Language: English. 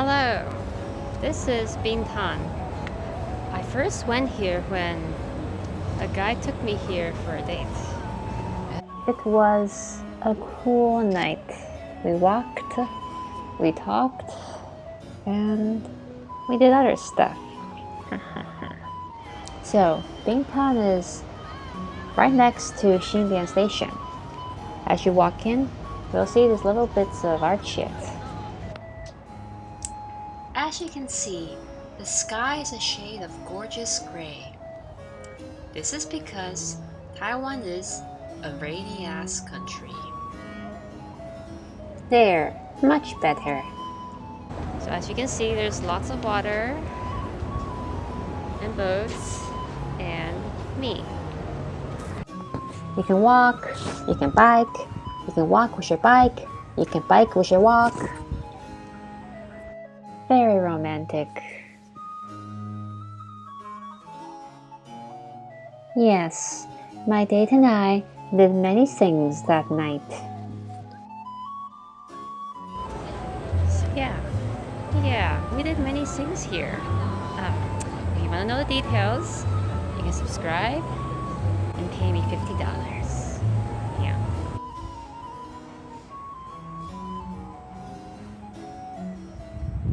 Hello, this is Bitan. I first went here when a guy took me here for a date. It was a cool night. We walked, we talked, and we did other stuff. so, Bitan is right next to Xindian Station. As you walk in, you'll see these little bits of art shit. As you can see, the sky is a shade of gorgeous gray. This is because Taiwan is a rainy-ass country. There, much better. So as you can see, there's lots of water and boats and me. You can walk, you can bike, you can walk with your bike, you can bike with your walk. Very romantic. Yes, my date and I did many things that night. Yeah, yeah, we did many things here. Um, if you want to know the details, you can subscribe and pay me $50.